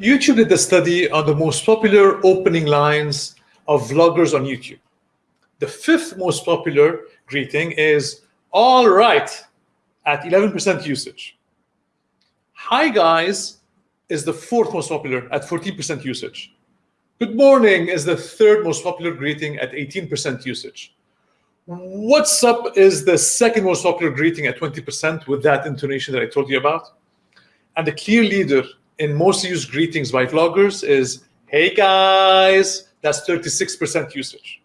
YouTube did a study on the most popular opening lines of vloggers on YouTube. The fifth most popular greeting is all right at 11% usage. Hi guys is the fourth most popular at 14% usage. Good morning is the third most popular greeting at 18% usage. What's up is the second most popular greeting at 20% with that intonation that I told you about. And the clear leader in most used greetings by vloggers is, hey guys, that's 36% usage.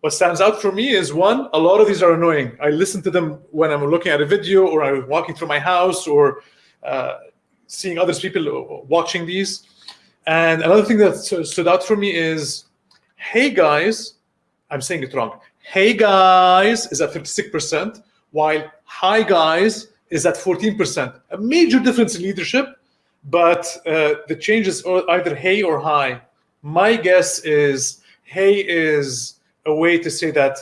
What stands out for me is one, a lot of these are annoying. I listen to them when I'm looking at a video or I'm walking through my house or uh, seeing other people watching these. And another thing that stood out for me is, hey guys, I'm saying it wrong. Hey guys is at 56%, while hi guys is at 14%. A major difference in leadership, but uh, the change is either hey or hi. My guess is hey is a way to say that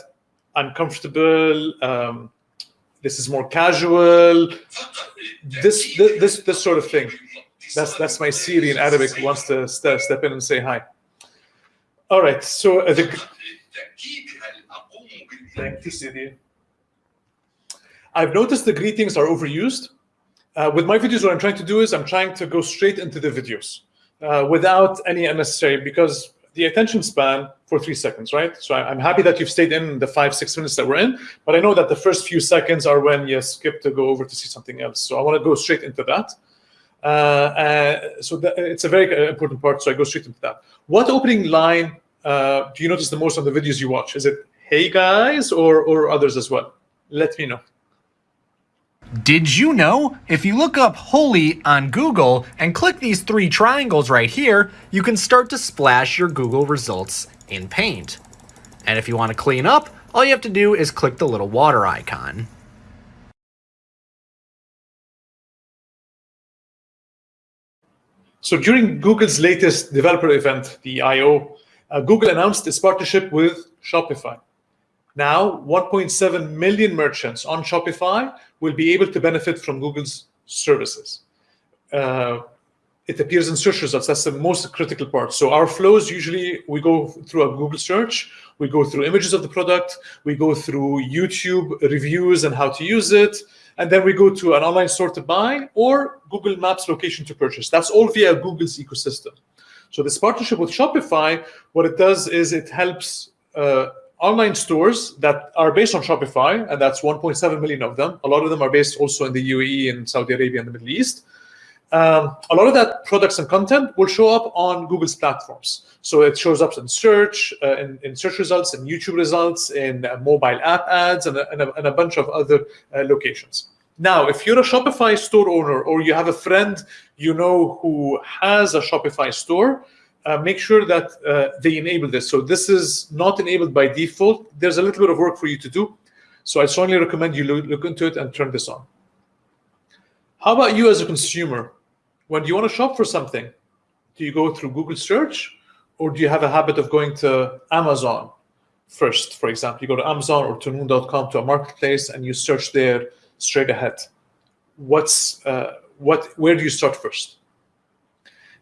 I'm comfortable, um, this is more casual, this, this, this, this sort of thing. That's that's my Siri in Arabic who wants to st step in and say hi. All right, so uh, the, thank you, Siri. I've noticed the greetings are overused. Uh, with my videos, what I'm trying to do is I'm trying to go straight into the videos uh, without any unnecessary, because the attention span for three seconds, right? So I'm happy that you've stayed in the five, six minutes that we're in, but I know that the first few seconds are when you skip to go over to see something else. So I want to go straight into that. Uh, uh, so that, it's a very uh, important part, so I go straight into that. What opening line do you notice the most on the videos you watch? Is it, hey guys, or, or others as well? Let me know. Did you know? If you look up Holi on Google and click these three triangles right here, you can start to splash your Google results in Paint. And if you want to clean up, all you have to do is click the little water icon. So during Google's latest developer event, the I.O., uh, Google announced its partnership with Shopify. Now, 1.7 million merchants on Shopify will be able to benefit from Google's services. Uh, it appears in search results. That's the most critical part. So our flows, usually we go through a Google search, we go through images of the product, we go through YouTube reviews and how to use it, and then we go to an online store to buy or Google Maps location to purchase. That's all via Google's ecosystem. So this partnership with Shopify, what it does is it helps uh, online stores that are based on Shopify, and that's 1.7 million of them. A lot of them are based also in the UAE and Saudi Arabia and the Middle East. Um, a lot of that products and content will show up on Google's platforms. So it shows up in search, uh, in, in, search results, in YouTube results, in uh, mobile app ads, and a, and a, and a bunch of other uh, locations. Now, if you're a Shopify store owner or you have a friend you know who has a Shopify store, uh, make sure that uh, they enable this. So this is not enabled by default. There's a little bit of work for you to do. So I strongly recommend you look, look into it and turn this on. How about you as a consumer? When you want to shop for something, do you go through Google search or do you have a habit of going to Amazon first? For example, you go to Amazon or to noon.com to a marketplace and you search there straight ahead. What's uh, what? Where do you start first?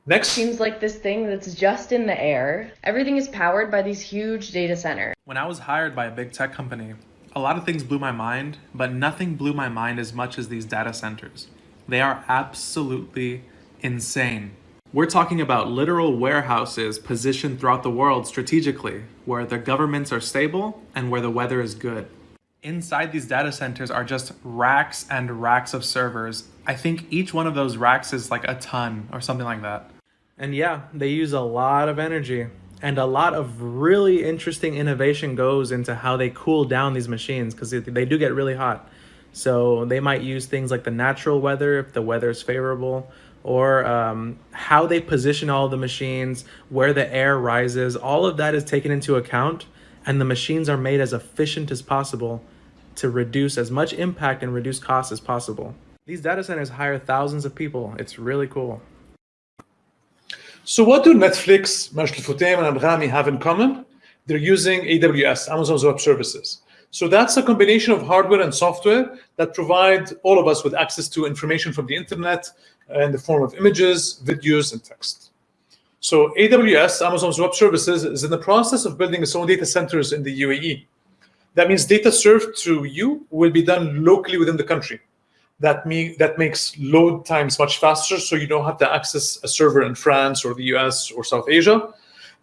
Next. Seems like this thing that's just in the air. Everything is powered by these huge data centers. When I was hired by a big tech company, a lot of things blew my mind, but nothing blew my mind as much as these data centers. They are absolutely insane. We're talking about literal warehouses positioned throughout the world strategically, where the governments are stable and where the weather is good. Inside these data centers are just racks and racks of servers. I think each one of those racks is like a ton or something like that. And yeah, they use a lot of energy and a lot of really interesting innovation goes into how they cool down these machines because they do get really hot. So they might use things like the natural weather if the weather is favorable, or um, how they position all the machines, where the air rises, all of that is taken into account and the machines are made as efficient as possible to reduce as much impact and reduce costs as possible. These data centers hire thousands of people. It's really cool. So what do Netflix, Majid Futtaim, and Anghami have in common? They're using AWS, Amazon's Web Services. So that's a combination of hardware and software that provide all of us with access to information from the internet in the form of images, videos, and text. So AWS, Amazon's Web Services, is in the process of building its own data centers in the UAE. That means data served to you will be done locally within the country. That, me, that makes load times much faster, so you don't have to access a server in France or the US or South Asia.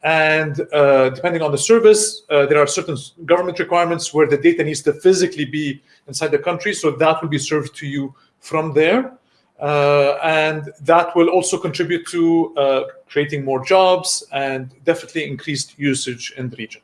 And uh, depending on the service, uh, there are certain government requirements where the data needs to physically be inside the country, so that will be served to you from there. Uh, and that will also contribute to uh, creating more jobs and definitely increased usage in the region.